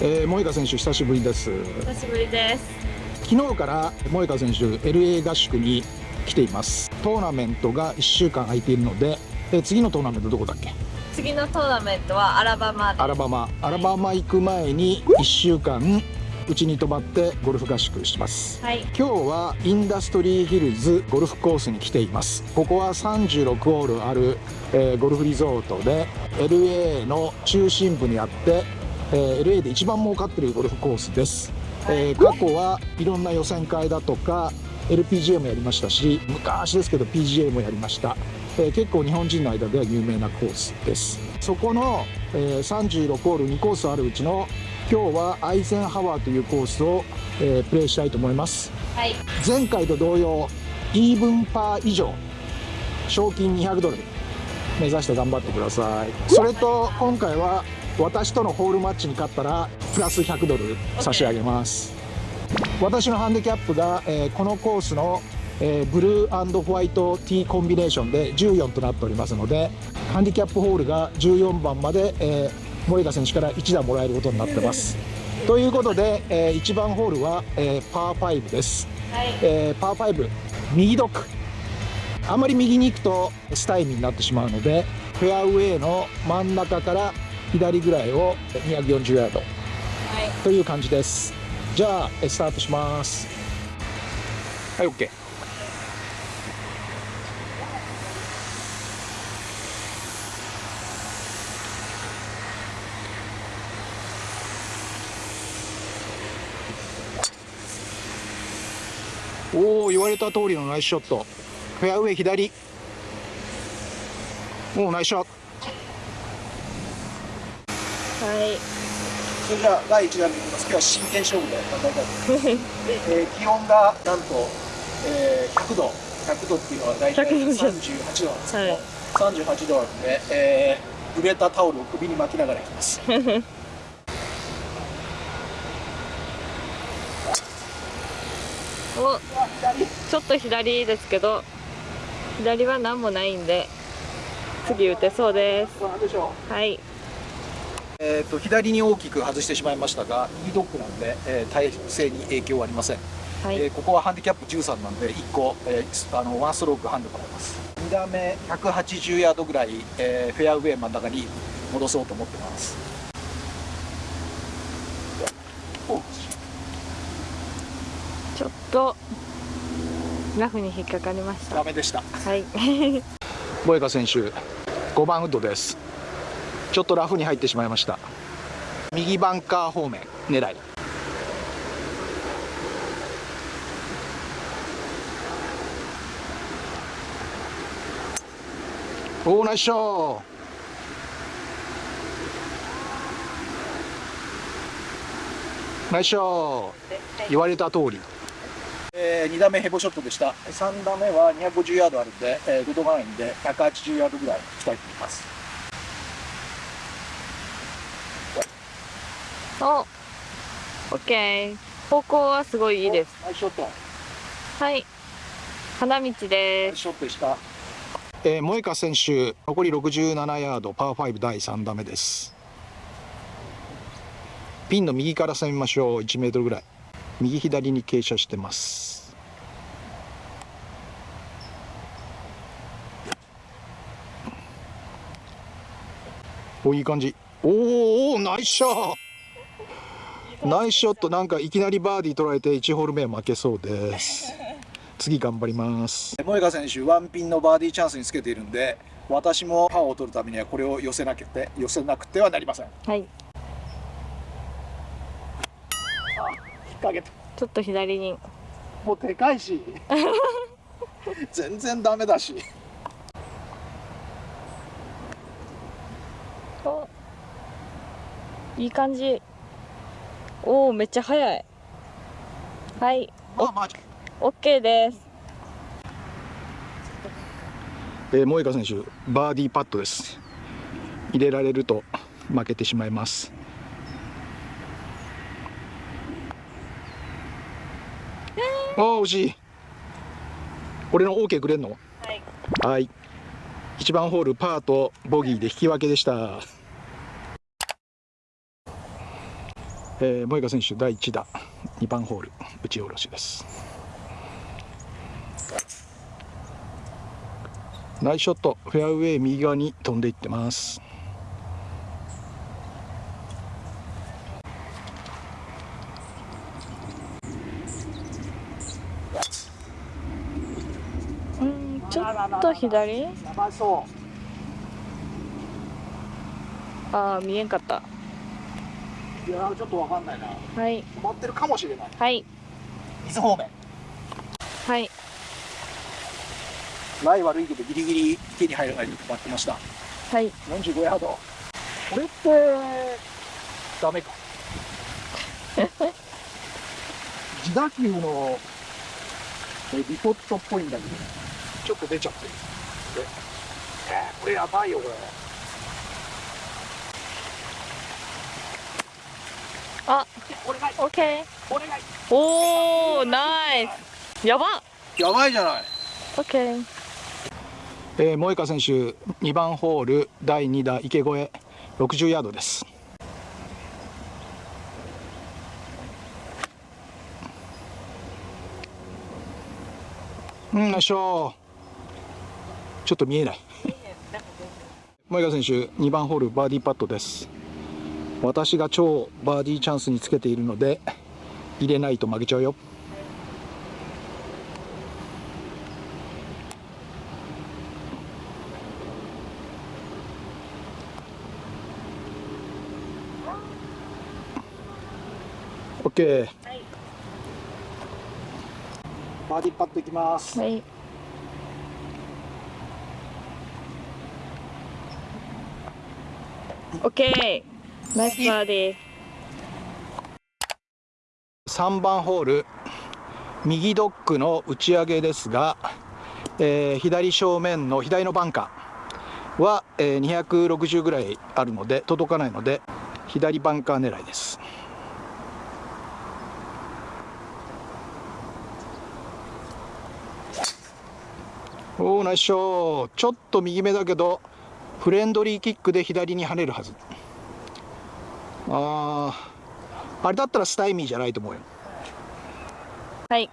えー、萌香選手久しぶりです。久しぶりです。昨日から萌香選手 LA 合宿に来ています。トーナメントが1週間空いているので、えー、次のトーナメントどこだっけ？次のトーナメントはアラバマ。アラバマ。アラバマ行く前に1週間うちに泊まってゴルフ合宿します、はい、今日はインダストリーヒルズゴルフコースに来ています。ここは36ホールある、えー、ゴルフリゾートで LA の中心部にあって、えー、LA で一番儲かってるゴルフコースです、えー、過去はいろんな予選会だとか LPGA もやりましたし昔ですけど PGA もやりました、えー、結構日本人の間では有名なコースです。そこの、えー、36ホール2コースあるうちの今日はアイゼンハワーというコースを、えー、プレイしたいと思います、はい、前回と同様イーブンパー以上賞金200ドル目指して頑張ってください。それと今回は私とのホールマッチに勝ったらプラス100ドル差し上げます、私のハンディキャップが、えー、このコースの、えー、ブルーホワイト T コンビネーションで14となっておりますのでハンディキャップホールが14番まで、えー萌香選手から1打もらえることになってます。ということで、えー、1番ホールは、えー、パー5です、はい、えー、パー5右ドッグあまり右に行くとスタイミーになってしまうのでフェアウェイの真ん中から左ぐらいを240ヤード、はい、という感じです。じゃあスタートします。はい OK おお言われた通りのナイスショット。フェアウェイ左。おおナイスショットはい。それじゃあ第1弾にいきます。今日は真剣勝負で頑張りたいと思います、えー、気温がなんと、えー、100度100度っていうのは大体38度なんです。けど、はい、38度なんで、えー、濡れたタオルを首に巻きながらいきます。おちょっと左ですけど左は何もないんで次打てそうです。はいえーと、左に大きく外してしまいましたが右ドッグなんで、えー、体勢に影響はありません、はい、えー、ここはハンディキャップ13なんで1個、えー、あのワンストロークハンドかけます。2打目180ヤードぐらい、えー、フェアウェイ真ん中に戻そうと思ってます。ちょっとラフに引っかかりました。ダメでした。はい。ボエカ選手5番ウッドですちょっとラフに入ってしまいました。右バンカー方面狙い。おおナイスショー。ナイスショー。言われた通り。えー、2打目ヘボショットでした。3打目は250ヤードあるんで、えー、5度ラインで180ヤードぐらい行きたいと思います。おオッケー方向はすごいいいです。ナイスショット。はい。花道です。ショットでした。えー、萌香選手残り67ヤードパー5第3打目です。ピンの右から攻めましょう。1メートルぐらい。右左に傾斜してます。おいい感じ。おおナイスショットナイスショットなんかいきなりバーディー取られて1ホール目は負けそうです。次頑張ります。萌香選手ワンピンのバーディーチャンスにつけているんで私もパーを取るためにはこれを寄せなくて寄せなくてはなりません。はい。掛けた。ちょっと左に。もうでかいし。全然ダメだし。お。いい感じおおめっちゃ速い。はい。あマジ。オッケーです。えー、萌香選手バーディーパットです。入れられると負けてしまいます。ああ惜しい。俺の OK くれんの？はい。はい。1番ホールパーとボギーで引き分けでしたえー、萌香選手第1打2番ホール打ち下ろしです。ナイスショットフェアウェイ右側に飛んでいってます。うんちょっと左？ああ見えんかった。いやちょっとわかんないな。はい。止まってるかもしれない。はい。水方面。はい。ライ悪いけどギリギリ手に入らないで止まってました。はい。45ヤード。これってダメか。自打球のリポットっぽいんだけどちょっと出ちゃってる。えー、これやばいよこれあお願いオッケお願いーおおナイス。やばやばいじゃない。オッケーえー、萌香選手2番ホール第2打池越え60ヤードです。うんよいしょ。ちょっと見えない。萌香選手2番ホールバーディーパットです私が超バーディーチャンスにつけているので入れないと負けちゃうよ。OK、はい、バーディーパットいきます。はい。オッケーナイスバーディー3番ホール右ドッグの打ち上げですが、えー、左正面の左のバンカーは、えー、260ぐらいあるので届かないので左バンカー狙いです。おおナイスショー。ちょっと右目だけどフレンドリーキックで左に跳ねるはず。あああれだったらスタイミーじゃないと思うよ。はい。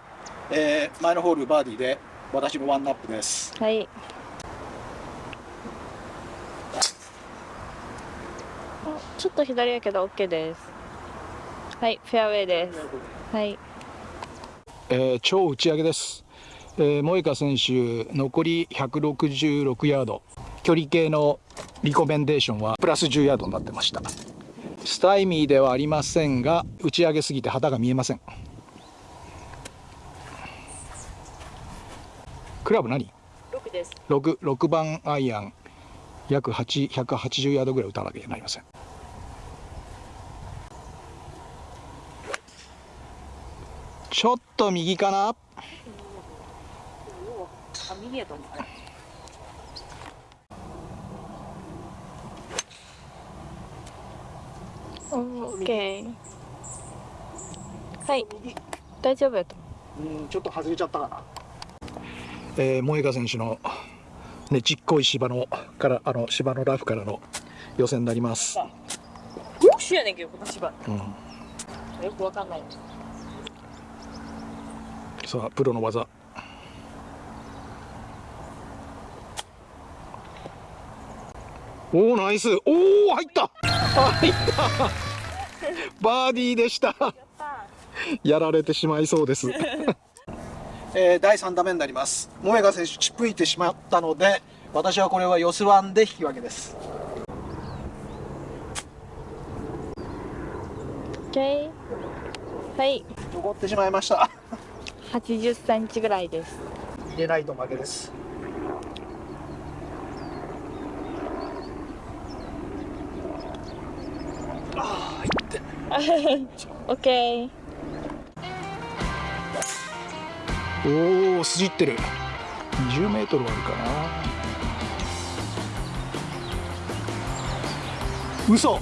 えー、前のホールバーディーで私のワンナップです。はい。ちょっと左やけど OK です。はいフェアウェイです。はい。えー、超打ち上げです。えー、萌香選手残り166ヤード。距離計のリコメンデーションはプラス10ヤードになってましたスタイミーではありませんが打ち上げすぎて旗が見えません。クラブ何 ?6 です。6, 6番アイアン。約180ヤードぐらい打たなきゃなりません。ちょっと右かな？あ右やと思うオッケーはい。大丈夫やとう。んちょっと外れちゃったかな。えー、萌香選手のねちっこい芝のからあの芝のラフからの予選になります。特殊やねんけどこの芝、うん、よくわかんない。さあプロの技。おおナイス。おお入った。入った バーディーでした。やられてしまいそうです。えー、第3打目になります。萌香選手チップいてしまったので私はこれは四スワンで引き分けです。OK はい。残ってしまいました。80センチぐらいです。入れないと負けです オーケーおお筋ってる。20メートルあるかな。嘘。